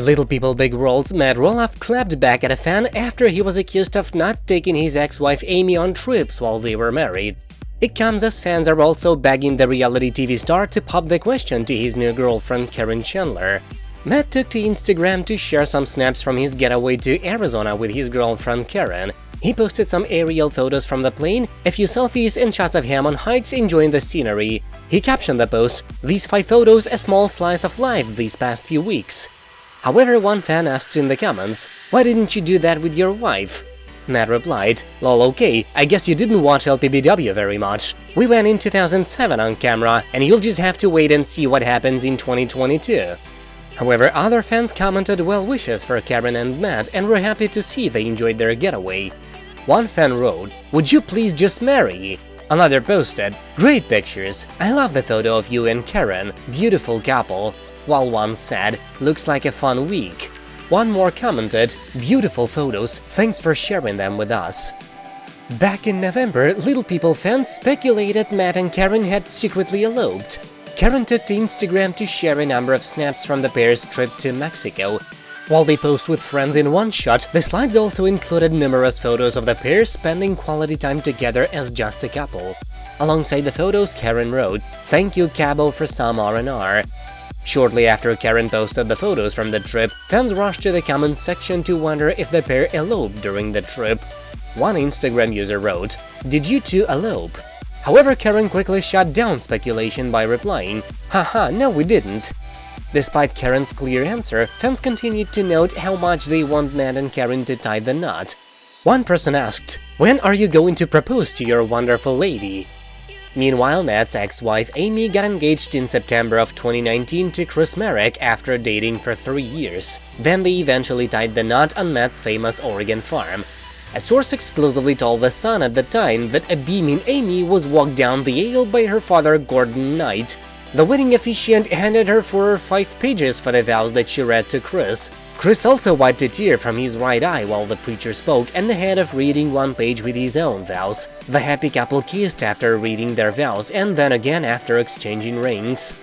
Little People Big World's Matt Roloff clapped back at a fan after he was accused of not taking his ex-wife Amy on trips while they were married. It comes as fans are also begging the reality TV star to pop the question to his new girlfriend Caryn Chandler. Matt took to Instagram to share some snaps from his getaway to Arizona with his girlfriend Caryn. He posted some aerial photos from the plane, a few selfies and shots of him on hikes enjoying the scenery. He captioned the post, these five photos a small slice of life these past few weeks. However, one fan asked in the comments, why didn't you do that with your wife? Matt replied, lol okay, I guess you didn't watch LPBW very much. We went in 2007 on camera, and you'll just have to wait and see what happens in 2022. However, other fans commented well wishes for Caryn and Matt and were happy to see they enjoyed their getaway. One fan wrote, would you please just marry? Another posted, great pictures, I love the photo of you and Caryn, beautiful couple, while one said, looks like a fun week. One more commented, beautiful photos, thanks for sharing them with us. Back in November, Little People fans speculated Matt and Caryn had secretly eloped. Caryn took to Instagram to share a number of snaps from the pair's trip to Mexico. While they posed with friends in one shot, the slides also included numerous photos of the pair spending quality time together as just a couple. Alongside the photos, Caryn wrote, Thank you Cabo for some R&R. Shortly after Caryn posted the photos from the trip, fans rushed to the comments section to wonder if the pair eloped during the trip. One Instagram user wrote, Did you two elope? However, Caryn quickly shut down speculation by replying, Haha, no we didn't. Despite Caryn's clear answer, fans continued to note how much they want Matt and Caryn to tie the knot. One person asked, When are you going to propose to your wonderful lady? Meanwhile, Matt's ex-wife Amy got engaged in September of 2019 to Chris Marek after dating for three years. Then they eventually tied the knot on Matt's famous Oregon farm. A source exclusively told The Sun at the time that a beaming Amy was walked down the aisle by her father Gordon Knight. The wedding officiant handed her four or five pages for the vows that she read to Chris. Chris also wiped a tear from his right eye while the preacher spoke and ahead of reading one page with his own vows. The happy couple kissed after reading their vows and then again after exchanging rings.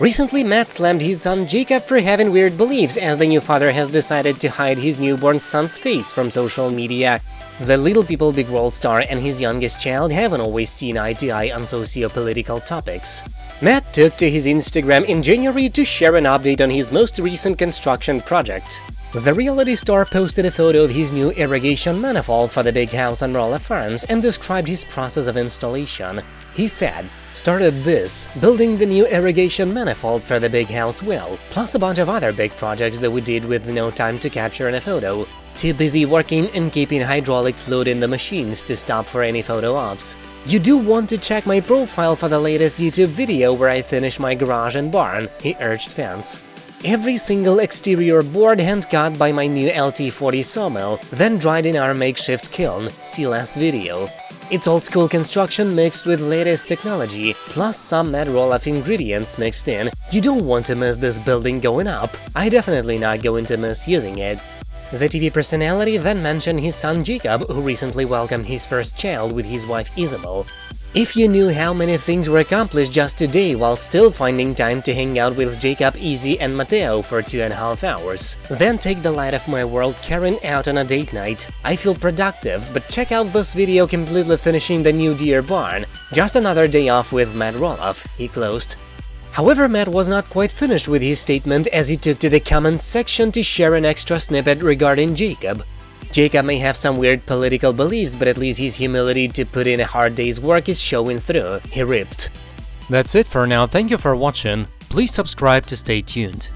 Recently, Matt slammed his son Jacob for having weird beliefs as the new father has decided to hide his newborn son's face from social media. The Little People Big World star and his youngest child haven't always seen eye to eye on socio-political topics. Matt took to his Instagram in January to share an update on his most recent construction project. The reality star posted a photo of his new irrigation manifold for the big house on Roloff Farms and described his process of installation. He said, started this, building the new irrigation manifold for the big house well, plus a bunch of other big projects that we did with no time to capture in a photo. Too busy working and keeping hydraulic fluid in the machines to stop for any photo ops. You do want to check my profile for the latest YouTube video where I finish my garage and barn, he urged fans. Every single exterior board hand-cut by my new LT40 sawmill, then dried in our makeshift kiln, see last video. It's old-school construction mixed with latest technology, plus some Matt Roloff ingredients mixed in. You don't want to miss this building going up, I definitely not going to miss using it. The TV personality then mentioned his son Jacob, who recently welcomed his first child with his wife Isabel. If you knew how many things were accomplished just today while still finding time to hang out with Jacob, Izzy and Mateo for two and a half hours, then take the light of my world Caryn out on a date night. I feel productive, but check out this video completely finishing the new deer barn. Just another day off with Matt Roloff, he closed. However, Matt was not quite finished with his statement as he took to the comments section to share an extra snippet regarding Jacob. Jacob may have some weird political beliefs, but at least his humility to put in a hard day's work is showing through, he ripped. That's it for now, thank you for watching, please subscribe to stay tuned.